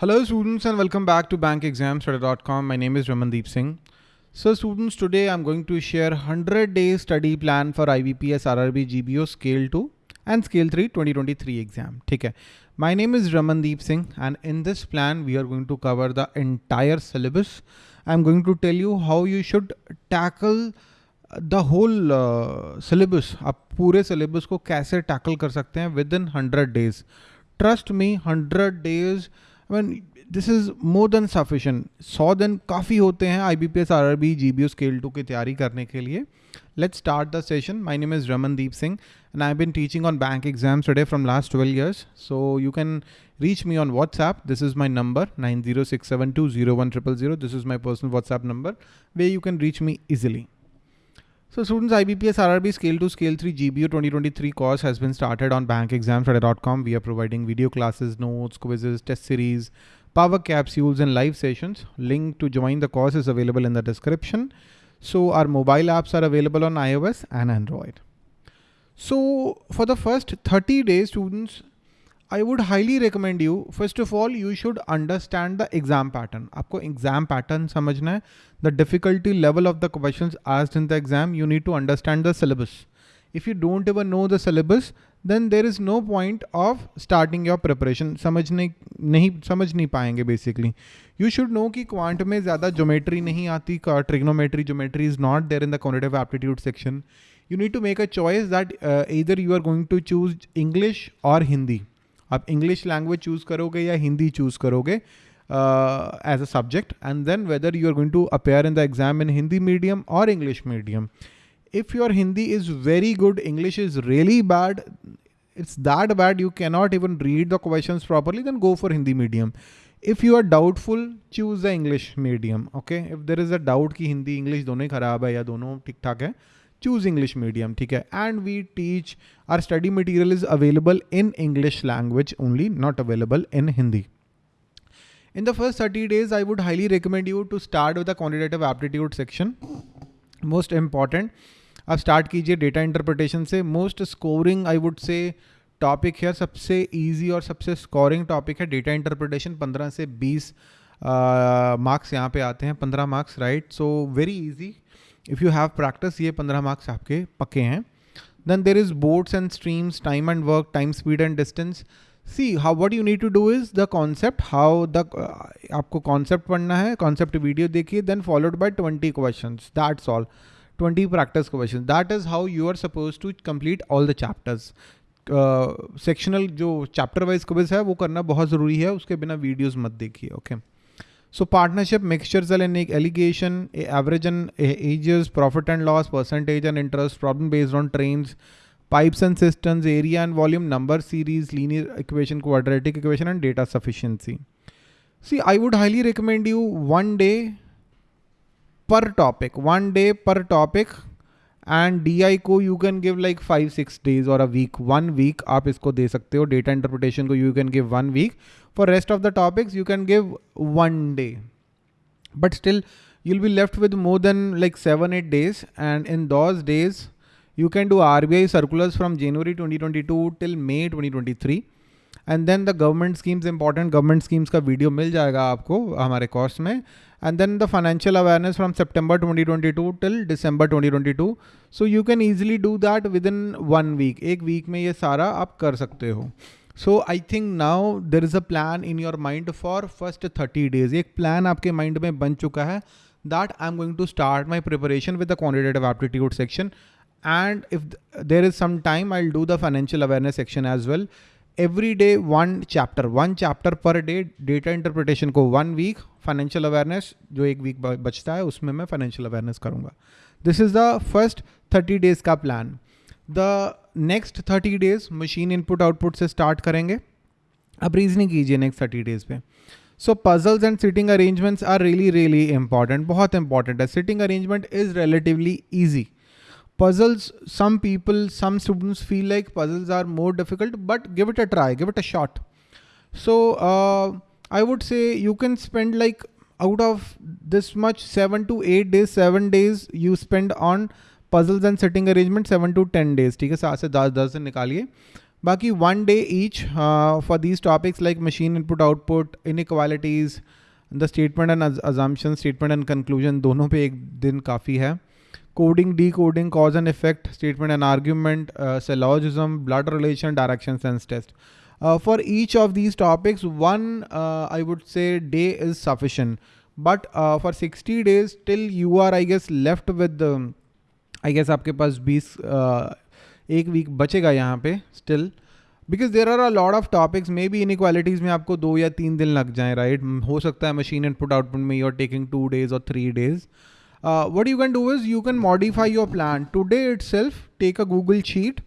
Hello students and welcome back to bankexamstoday.com. My name is Ramandeep Singh. So students, today I'm going to share 100 day study plan for IBPS RRB GBO Scale 2 and Scale 3 2023 exam. Okay. My name is Ramandeep Singh and in this plan we are going to cover the entire syllabus. I'm going to tell you how you should tackle uh, the whole uh, syllabus. आप पूरे syllabus को कैसे tackle कर सकते हैं with hundred days. Days trust me hundred days this is more than sufficient सौ दिन काफ़ी होते हैं I B P S R R B G B O scale two की तैयारी करने के लिए let start the session my name is Ramandeep Singh and I been teaching on bank exams today from last twelve years so you can reach me on WhatsApp. This is my number 906720100. This is my personal WhatsApp number where you can reach me easily. So students, IBPS RRB Scale 2 Scale 3 GBO 2023 course has been started on bankexamstoday.com. We are providing video classes, notes, quizzes, test series, power capsules and live sessions. Link to join the course is available in the description. So our mobile apps are available on iOS and Android. So for the first 30 days, students, I would highly recommend you first of all you should understand the exam pattern आपको exam pattern समझना है। The difficulty level of the question आज in the exam you need to understand the syllabus if you don't ever know the syllabus then there is no point of starting your preparation समझने नहीं समझ नहीं पाएँगे basically you should know कि quant में ज़्यादा geometry नहीं आती trigonometry geometry is not there in the quantitative aptitude section you need to make a choice that इधर you are going to choose English और हिंदी आप इंग्लिश लैंग्वेज चूज़ करोगे या हिंदी चूज़ करोगे as a subject and then whether you are going to appear in the exam in Hindi medium और English medium if your Hindi is very good English is really bad it's that bad you can not even read the question properly then go for Hindi medium if you are doubtful choose the English medium okay if there is a doubt कि Hindi English दोनों ही खराब है या दोनों ठीक ठाक है choose English medium, ठीक है? And we teach our study material is available in English language only, not available in Hindi. In the first 30 days, I would highly recommend you to start with the quantitative aptitude section. Most important, आप start कीजिए data interpretation से. Most scoring, I would say, topic है सबसे easy और सबसे scoring topic है data interpretation 15 से 20 marks uh, यहाँ पे आते हैं 15 marks right so very easy if you have practice ये पंद्रह मार्क्स आपके पक्के हैं. Then there is boats and streams time and work time speed and distance see how what you need to do is the concept how the आपको concept पढ़ना है concept video देखिए then followed by twenty question that's all twenty practice question that is how you are suppose to complete all the chapters sectional जो chapter wise quiz है, वो करना बहुत ज़रूरी है, उसके बिना वीडियोज़ मत देखिए okay okay? So partnership, mixtures and alligation, average and ages, profit and loss, percentage and interest, problem based on trains, pipes and cisterns, area and volume, number series, linear equation, quadratic equation and data sufficiency. See, I would highly recommend you one day per topic, one day per topic and D को you can give like five six days और a week one week आप इसको दे सकते हो। Data interpretation को you can give one week for rest of the topics you can give one day but still you'll be left with more than like seven eight days and in those days you can do R B I circulars from January twenty twenty two till May twenty twenty three and then the government schemes important government schemes का video मिल जाएगा आपको हमारे course में. And then the financial awareness from September 2022 till December 2022 so you can easily do that within one week एक week में ये सारा आप कर सकते हो. So I think now there is a plan in your mind for first thirty days एक plan आपके माइंड में बन चुका है that I am going to start my preparation with the quantitative aptitude section if there is some time, i'll do the financial awareness section as well. Every day one chapter one chapter per day data interpretation को one week financial awareness जो एक week बचता है, उसमें मैं financial awareness करूँगा। This is the first thirty days का plan the next thirty days machine input output से स्टार्ट करेंगे। अब रीजनिंग कीजिए नेक्स्ट थर्टी डेज़ पे। So puzzles and sitting arrangements are really really important बहुत इंपॉर्टेंट है। Sitting arrangement is relatively easy puzzles some people some students feel like puzzles are more difficult but give it a try give it a shot so uh, i would say you can spend like out of this much 7 to 8 days 7 days you spend on puzzles and setting arrangement 7 to 10 days ठीक है सात से दस दस से निकालिए Baki one day each uh, for these topics like machine input output, inequalities, the statement and assumption, statement and conclusion दोनों पे एक दिन काफ़ी है coding decoding cause and effect statement and argument syllogism blood relation direction sense test for each of these topics one I would say day is sufficient but for sixty days till you are I guess left with I guess आपके पास बीस एक week बचेगा यहाँ पे still because there are a lot of topics may be इन इक्वालिटीज़ में आपको दो या तीन दिन लग जाए राइट right? हो सकता है मशीन इनपुट आउटपुट में you are taking two days और three days what you can do is you can modify your plan today itself take a Google sheet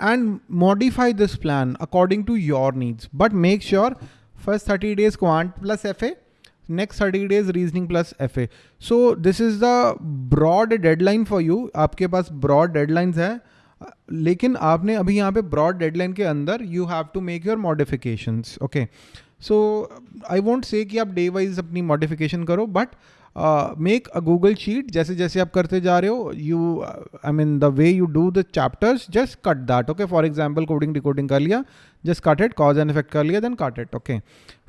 and modify this plan according to your needs. But make sure first 30 days quant plus FA, next 30 days reasoning plus FA. So this is the broad deadline for you. आपके पास broad deadlines है लेकिन आपने अभी यहाँ पे broad deadline के अंदर you have to make your modification okay so I want say कि आप डे वाइज अपनी मॉडिफिकेशन करो but make a Google sheet जैसे जैसे आप करते जा रहे हो you I mean the way you do the chapters just cut that okay for example coding decoding कर लिया just cut it cause and effect कर लिया then cut it okay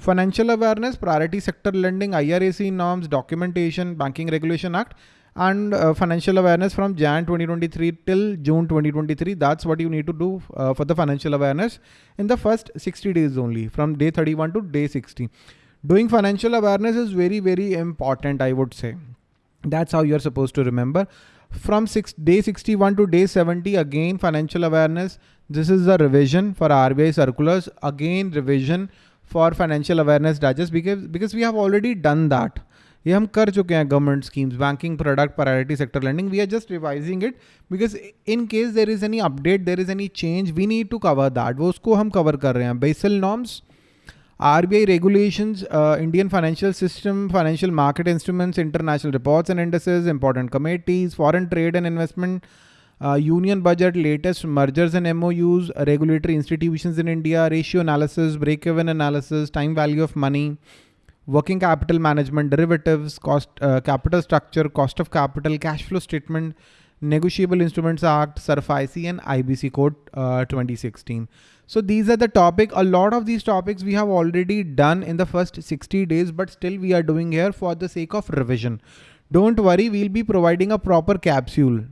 financial awareness priority sector lending I R A C norms documentation banking regulation act and uh, financial awareness from Jan 2023 till June 2023. That's what you need to do uh, for the financial awareness in the first 60 days only from day 31 to day 60. Doing financial awareness is very, very important, I would say. That's how you're supposed to remember. From six, day 61 to day 70, again, financial awareness. This is the revision for RBI circulars. Again, revision for financial awareness digest because, because we have already done that. ये हम कर चुके हैं government schemes banking product priority sector lending we are just revising it because in case there is any update there is any change we need to cover that वो उसको हम cover कर रहे हैं Basel norms RBI regulations, uh, Indian financial system, financial market instruments, international reports and indices, important committees, foreign trade and investment, uh, union budget, latest mergers and MOUs, regulatory institutions in India, ratio analysis, break-even analysis, time value of money, working capital management, derivatives, cost, uh, capital structure, cost of capital, cash flow statement, Negotiable Instruments Act, SARFAESI and IBC Code uh, 2016. So these are the topic. A lot of these topics we have already done in the first 60 days, but still we are doing here for the sake of revision. Don't worry, we'll be providing a proper capsule.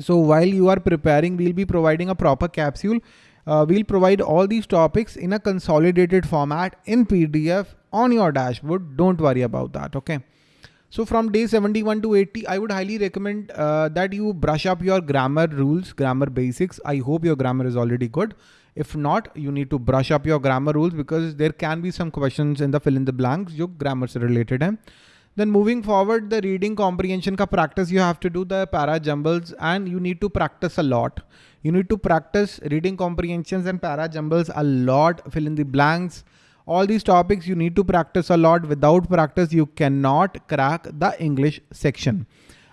So while you are preparing, we'll be providing a proper capsule. Uh, we'll provide all these topics in a consolidated format in PDF on your dashboard. Don't worry about that. Okay. So from day 71 to 80, I would highly recommend uh, that you brush up your grammar rules, grammar basics. I hope your grammar is already good. If not, you need to brush up your grammar rules because there can be some questions in the fill in the blanks जो grammar से related हैं. Then moving forward, the reading comprehension ka practice you have to do the para jumbles and you need to practice a lot. You need to practice reading comprehensions and para jumbles a lot, fill in the blanks, all these topics you need to practice a lot. Without practice, you cannot crack the English section.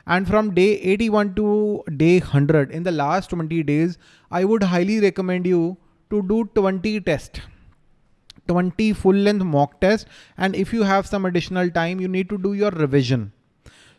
And from day 81 to day 100, in the last 20 days, I would highly recommend you to do 20 tests. 20 full length mock tests. And if you have some additional time, you need to do your revision.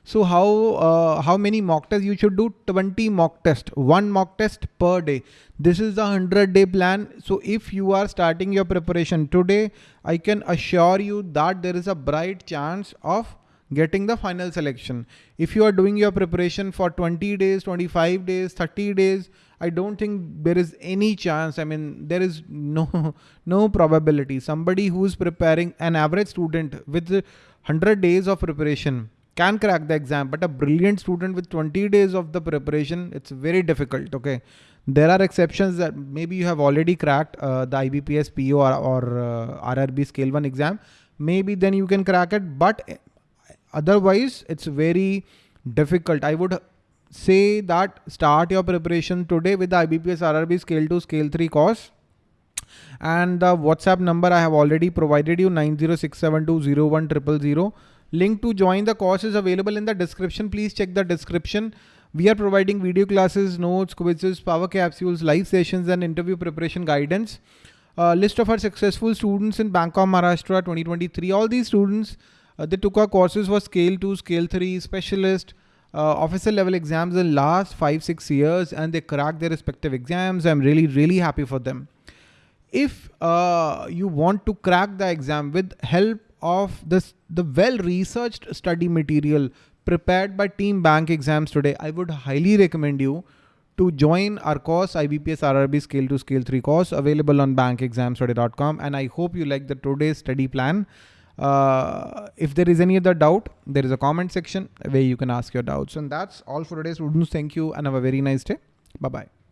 So how uh, how many mock tests you should do? 20 mock test, one mock test per day. This is the 100 day plan. So if you are starting your preparation today, I can assure you that there is a bright chance of getting the final selection. If you are doing your preparation for 20 days, 25 days, 30 days, I don't think there is any chance. I mean, there is no, no probability. Somebody who's preparing an average student with 100 days of preparation can crack the exam, but a brilliant student with 20 days of the preparation, it's very difficult. Okay. There are exceptions that maybe you have already cracked uh, the IBPS PO or, or uh, RRB scale one exam. Maybe then you can crack it, but otherwise it's very difficult. I would say that start your preparation today with the IBPS RRB scale 2 scale 3 course and the WhatsApp number I have already provided you 906720100. Link to join the course is available in the description. Please check the description. We are providing video classes, notes, quizzes, power capsules, live sessions, and interview preparation guidance. Uh, list of our successful students in Bank of, Maharashtra 2023. All these students, uh, they took our courses for scale 2, scale 3, specialist, uh, officer level exams in last 5-6 years and they cracked their respective exams. I'm really, really happy for them. if uh, you want to crack the exam with help of this, the well-researched study material prepared by Team Bank Exams today, I would highly recommend you to join our course IBPS RRB Scale 2 Scale 3 course available on bankexamstoday.com and I hope you like the today's study plan. Uh, if there is any other doubt, there is a comment section where you can ask your doubts. And that's all for today students. Thank you and have a very nice day. Bye-bye.